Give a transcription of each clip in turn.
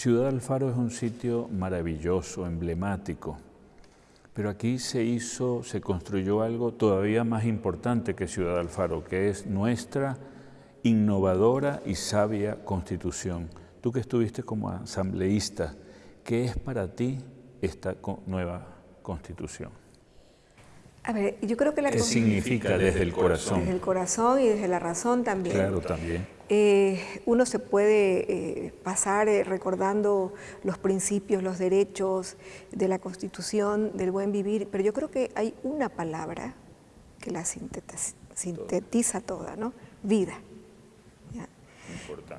Ciudad Alfaro es un sitio maravilloso, emblemático, pero aquí se hizo, se construyó algo todavía más importante que Ciudad Alfaro, que es nuestra innovadora y sabia constitución. Tú que estuviste como asambleísta, ¿qué es para ti esta nueva constitución? A ver, yo creo que la ¿Qué significa desde el corazón? Desde el corazón y desde la razón también. Claro, también. Eh, uno se puede eh, pasar eh, recordando los principios, los derechos de la Constitución, del buen vivir, pero yo creo que hay una palabra que la sintetiza, toda, ¿no? Vida.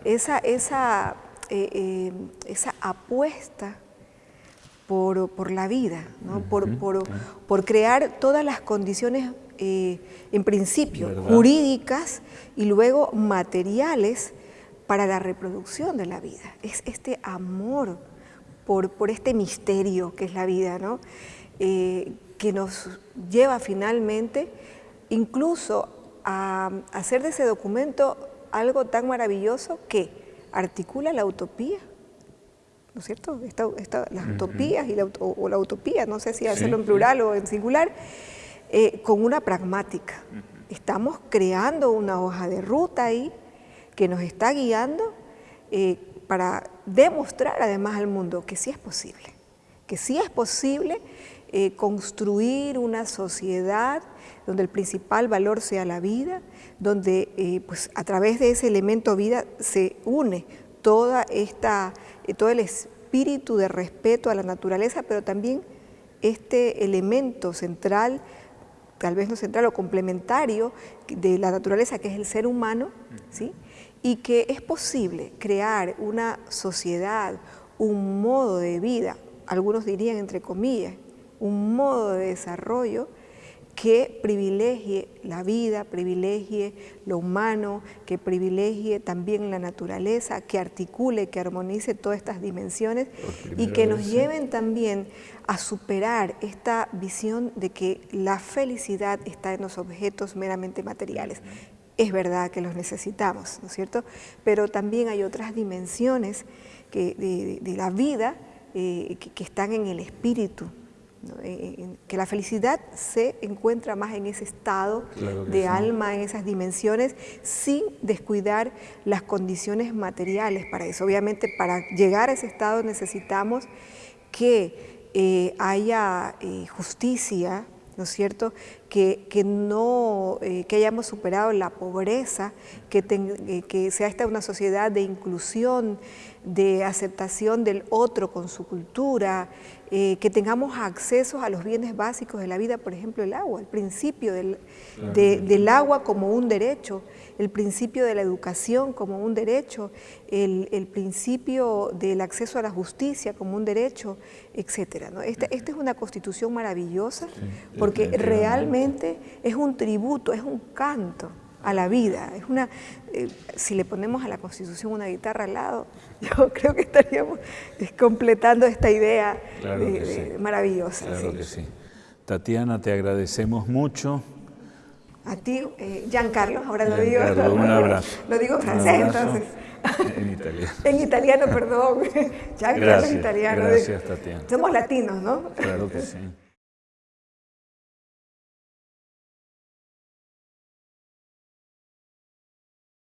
Esa, esa, esa apuesta por, la vida, por, crear todas las condiciones, eh, en principio, jurídicas y luego materiales para la reproducción de la vida. Es este amor por, por este misterio que es la vida, ¿no? Eh, que nos lleva finalmente incluso a hacer de ese documento algo tan maravilloso que articula la utopía ¿no es cierto? las utopías y la, o, la utopía, no sé si hacerlo en plural o en singular, eh, con una pragmática. Estamos creando una hoja de ruta ahí que nos está guiando eh, para demostrar además al mundo que sí es posible, que sí es posible eh, construir una sociedad donde el principal valor sea la vida, donde pues a través de ese elemento vida se une toda esta, eh, todo el espíritu de respeto a la naturaleza, pero también este elemento central, tal vez no central o complementario de la naturaleza, que es el ser humano, ¿sí? y que es posible crear una sociedad, un modo de vida, algunos dirían entre comillas, un modo de desarrollo que privilegie la vida, privilegie lo humano, que privilegie también la naturaleza, que articule, que armonice todas estas dimensiones y que nos lleven también a superar esta visión de que la felicidad está en los objetos meramente materiales. Es verdad que los necesitamos, ¿no es cierto? Pero también hay otras dimensiones de, la vida eh, que están en el espíritu, que la felicidad se encuentra más en ese estado de alma, en esas dimensiones, sin descuidar las condiciones materiales para eso. Obviamente para llegar a ese estado necesitamos que eh, haya eh, justicia, ¿no es cierto?, que, que no, eh, que hayamos superado la pobreza, que, que sea esta una sociedad de inclusión, de aceptación del otro con su cultura, eh, que tengamos acceso a los bienes básicos de la vida, por ejemplo el agua, el principio del, del agua como un derecho, el principio de la educación como un derecho, el, el principio del acceso a la justicia como un derecho, etc. ¿no? Esta, esta, es una constitución maravillosa porque realmente es un tributo, es un canto a la vida. Es una, eh, si le ponemos a la Constitución una guitarra al lado, yo creo que estaríamos completando esta idea maravillosa. Claro que sí. Tatiana, te agradecemos mucho. A ti, eh, Giancarlo, ahora lo digo. un abrazo. Lo digo francés, entonces. En italiano. en italiano, perdón. Giancarlo es italiano. Gracias, Tatiana. Somos latinos, ¿no? Claro que sí.